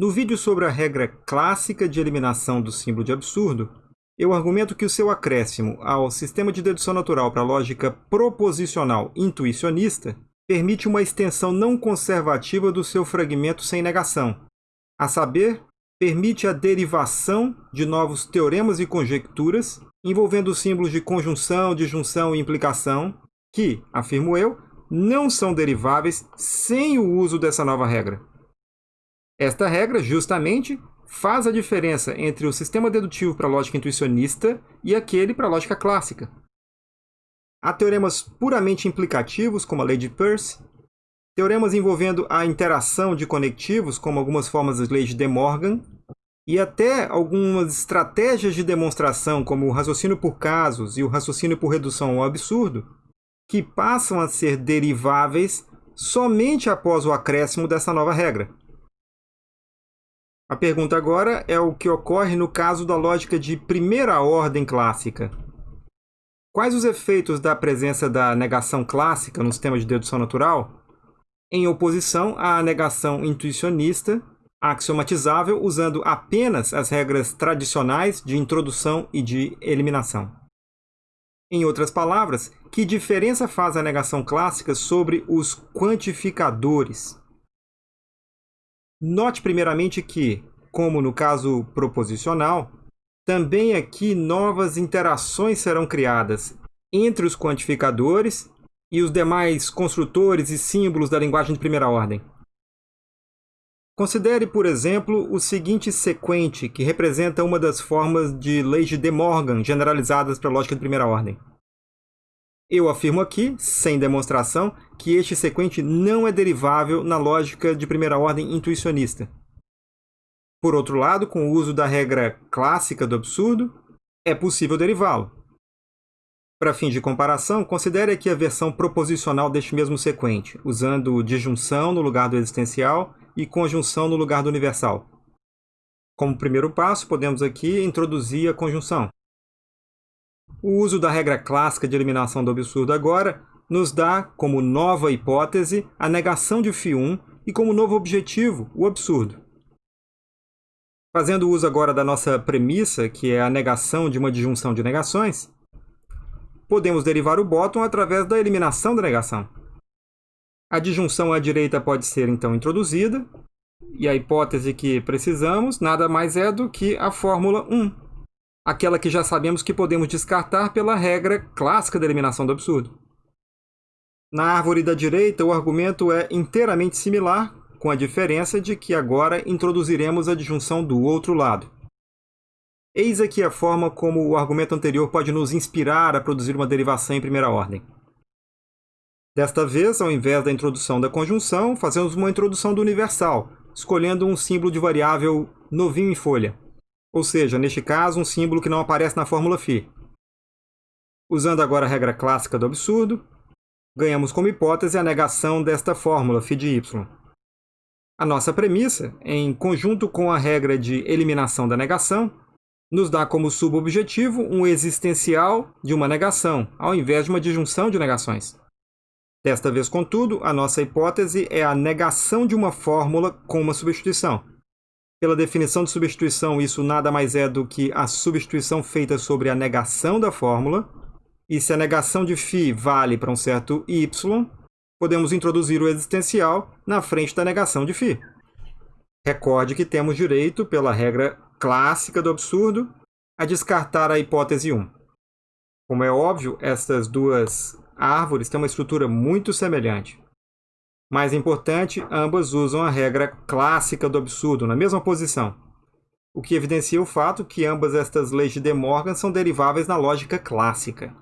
No vídeo sobre a regra clássica de eliminação do símbolo de absurdo, eu argumento que o seu acréscimo ao sistema de dedução natural para a lógica proposicional intuicionista permite uma extensão não conservativa do seu fragmento sem negação, a saber, permite a derivação de novos teoremas e conjecturas envolvendo símbolos de conjunção, disjunção e implicação, que, afirmo eu, não são deriváveis sem o uso dessa nova regra. Esta regra, justamente, faz a diferença entre o sistema dedutivo para a lógica intuicionista e aquele para a lógica clássica. Há teoremas puramente implicativos, como a lei de Peirce, teoremas envolvendo a interação de conectivos, como algumas formas das leis de De Morgan, e até algumas estratégias de demonstração, como o raciocínio por casos e o raciocínio por redução ao absurdo, que passam a ser deriváveis somente após o acréscimo dessa nova regra. A pergunta agora é o que ocorre no caso da lógica de primeira ordem clássica. Quais os efeitos da presença da negação clássica no sistema de dedução natural, em oposição à negação intuicionista, axiomatizável usando apenas as regras tradicionais de introdução e de eliminação? Em outras palavras, que diferença faz a negação clássica sobre os quantificadores? Note primeiramente que, como no caso proposicional, também aqui novas interações serão criadas entre os quantificadores e os demais construtores e símbolos da linguagem de primeira ordem. Considere, por exemplo, o seguinte sequente, que representa uma das formas de leis de De Morgan generalizadas para a lógica de primeira ordem. Eu afirmo aqui, sem demonstração, que este sequente não é derivável na lógica de primeira ordem intuicionista. Por outro lado, com o uso da regra clássica do absurdo, é possível derivá-lo. Para fins de comparação, considere aqui a versão proposicional deste mesmo sequente, usando disjunção no lugar do existencial e conjunção no lugar do universal. Como primeiro passo, podemos aqui introduzir a conjunção. O uso da regra clássica de eliminação do absurdo agora nos dá, como nova hipótese, a negação de φ1 e como novo objetivo, o absurdo. Fazendo uso agora da nossa premissa, que é a negação de uma disjunção de negações, podemos derivar o bottom através da eliminação da negação. A disjunção à direita pode ser, então, introduzida, e a hipótese que precisamos nada mais é do que a fórmula 1, aquela que já sabemos que podemos descartar pela regra clássica da eliminação do absurdo. Na árvore da direita, o argumento é inteiramente similar, com a diferença de que agora introduziremos a disjunção do outro lado. Eis aqui a forma como o argumento anterior pode nos inspirar a produzir uma derivação em primeira ordem. Desta vez, ao invés da introdução da conjunção, fazemos uma introdução do universal, escolhendo um símbolo de variável novinho em folha ou seja, neste caso, um símbolo que não aparece na fórmula φ. Usando agora a regra clássica do absurdo, ganhamos como hipótese a negação desta fórmula φ de y. A nossa premissa, em conjunto com a regra de eliminação da negação, nos dá como subobjetivo um existencial de uma negação, ao invés de uma disjunção de negações. Desta vez, contudo, a nossa hipótese é a negação de uma fórmula com uma substituição. Pela definição de substituição, isso nada mais é do que a substituição feita sobre a negação da fórmula. E se a negação de φ vale para um certo y, podemos introduzir o existencial na frente da negação de φ. Recorde que temos direito, pela regra clássica do absurdo, a descartar a hipótese 1. Como é óbvio, estas duas árvores têm uma estrutura muito semelhante. Mais importante, ambas usam a regra clássica do absurdo, na mesma posição, o que evidencia o fato que ambas estas leis de De Morgan são deriváveis na lógica clássica.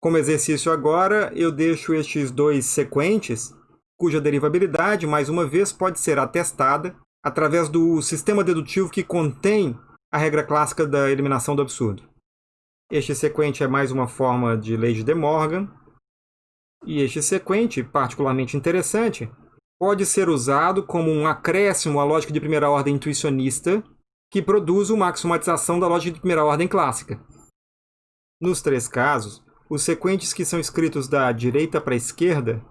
Como exercício agora, eu deixo estes dois sequentes, cuja derivabilidade, mais uma vez, pode ser atestada através do sistema dedutivo que contém a regra clássica da eliminação do absurdo. Este sequente é mais uma forma de lei de De Morgan, e este sequente, particularmente interessante, pode ser usado como um acréscimo à lógica de primeira ordem intuicionista que produz uma axiomatização da lógica de primeira ordem clássica. Nos três casos, os sequentes que são escritos da direita para a esquerda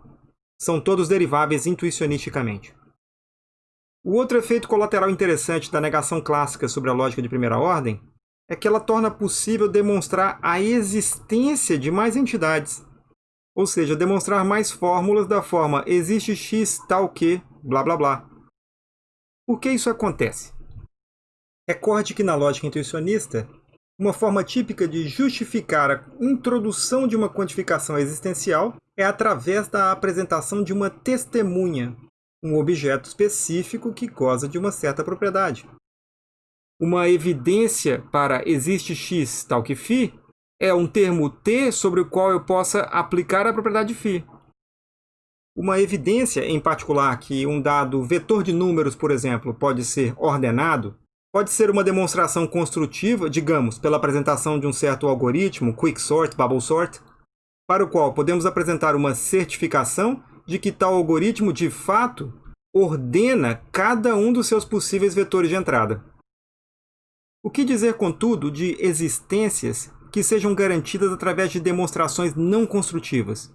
são todos deriváveis intuicionisticamente. O outro efeito colateral interessante da negação clássica sobre a lógica de primeira ordem é que ela torna possível demonstrar a existência de mais entidades, ou seja, demonstrar mais fórmulas da forma existe x tal que blá blá blá. Por que isso acontece? Recorde que na lógica intuicionista, uma forma típica de justificar a introdução de uma quantificação existencial é através da apresentação de uma testemunha, um objeto específico que goza de uma certa propriedade. Uma evidência para existe x tal que φ é um termo T sobre o qual eu possa aplicar a propriedade φ. Uma evidência, em particular, que um dado vetor de números, por exemplo, pode ser ordenado, pode ser uma demonstração construtiva, digamos, pela apresentação de um certo algoritmo, quicksort, bubble sort, para o qual podemos apresentar uma certificação de que tal algoritmo, de fato, ordena cada um dos seus possíveis vetores de entrada. O que dizer, contudo, de existências que sejam garantidas através de demonstrações não construtivas?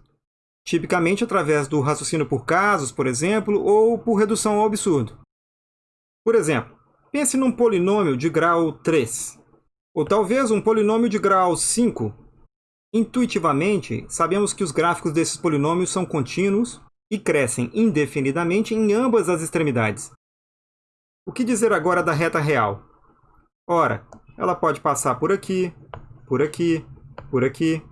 Tipicamente através do raciocínio por casos, por exemplo, ou por redução ao absurdo. Por exemplo, pense num polinômio de grau 3, ou talvez um polinômio de grau 5. Intuitivamente, sabemos que os gráficos desses polinômios são contínuos e crescem indefinidamente em ambas as extremidades. O que dizer agora da reta real? Ora, ela pode passar por aqui, por aqui, por aqui.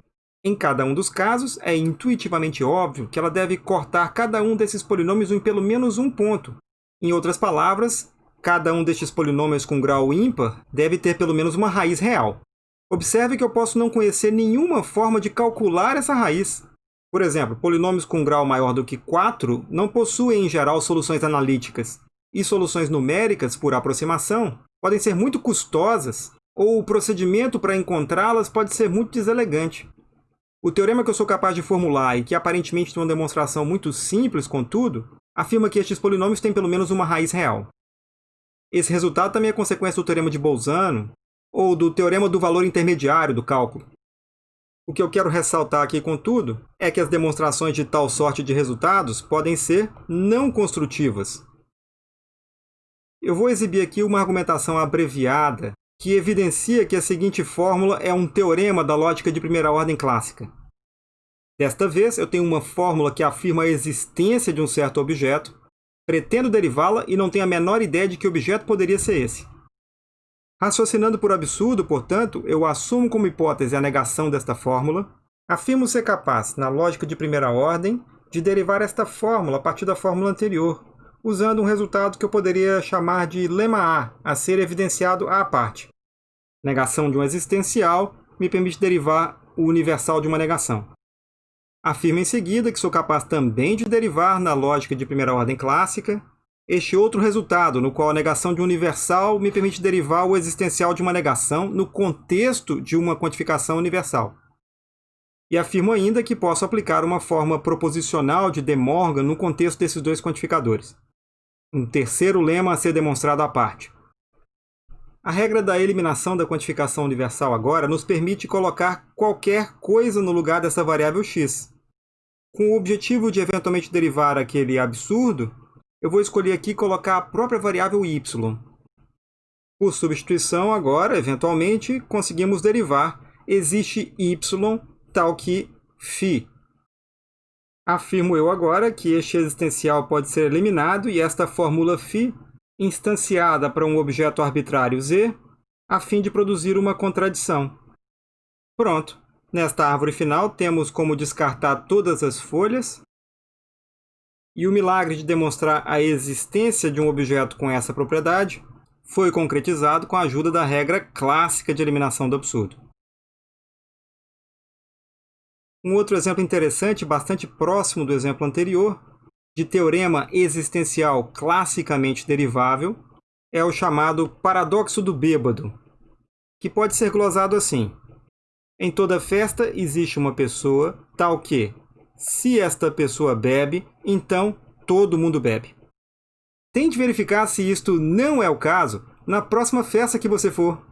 Em cada um dos casos, é intuitivamente óbvio que ela deve cortar cada um desses polinômios em pelo menos um ponto. Em outras palavras, cada um destes polinômios com grau ímpar deve ter pelo menos uma raiz real. Observe que eu posso não conhecer nenhuma forma de calcular essa raiz. Por exemplo, polinômios com grau maior do que 4 não possuem, em geral, soluções analíticas, e soluções numéricas, por aproximação, podem ser muito custosas, ou o procedimento para encontrá-las pode ser muito deselegante. O teorema que eu sou capaz de formular e que aparentemente tem uma demonstração muito simples, contudo, afirma que estes polinômios têm pelo menos uma raiz real. Esse resultado também é consequência do teorema de Bolzano, ou do teorema do valor intermediário do cálculo. O que eu quero ressaltar aqui, contudo, é que as demonstrações de tal sorte de resultados podem ser não construtivas. Eu vou exibir aqui uma argumentação abreviada que evidencia que a seguinte fórmula é um teorema da lógica de primeira ordem clássica. Desta vez, eu tenho uma fórmula que afirma a existência de um certo objeto, pretendo derivá-la e não tenho a menor ideia de que objeto poderia ser esse. Raciocinando por absurdo, portanto, eu assumo como hipótese a negação desta fórmula, afirmo ser capaz, na lógica de primeira ordem, de derivar esta fórmula a partir da fórmula anterior, usando um resultado que eu poderia chamar de lema A, a ser evidenciado à parte. Negação de um existencial me permite derivar o universal de uma negação. Afirmo em seguida que sou capaz também de derivar, na lógica de primeira ordem clássica, este outro resultado, no qual a negação de um universal me permite derivar o existencial de uma negação no contexto de uma quantificação universal. E afirmo ainda que posso aplicar uma forma proposicional de De Morgan no contexto desses dois quantificadores. Um terceiro lema a ser demonstrado à parte. A regra da eliminação da quantificação universal agora nos permite colocar qualquer coisa no lugar dessa variável x. Com o objetivo de eventualmente derivar aquele absurdo, eu vou escolher aqui colocar a própria variável y. Por substituição, agora, eventualmente, conseguimos derivar existe y tal que φ. Afirmo eu agora que este existencial pode ser eliminado e esta fórmula φ instanciada para um objeto arbitrário z, a fim de produzir uma contradição. Pronto. Nesta árvore final, temos como descartar todas as folhas e o milagre de demonstrar a existência de um objeto com essa propriedade foi concretizado com a ajuda da regra clássica de eliminação do absurdo. Um outro exemplo interessante, bastante próximo do exemplo anterior, de teorema existencial classicamente derivável, é o chamado paradoxo do bêbado, que pode ser glosado assim. Em toda festa existe uma pessoa tal que, se esta pessoa bebe, então todo mundo bebe. Tente verificar se isto não é o caso na próxima festa que você for.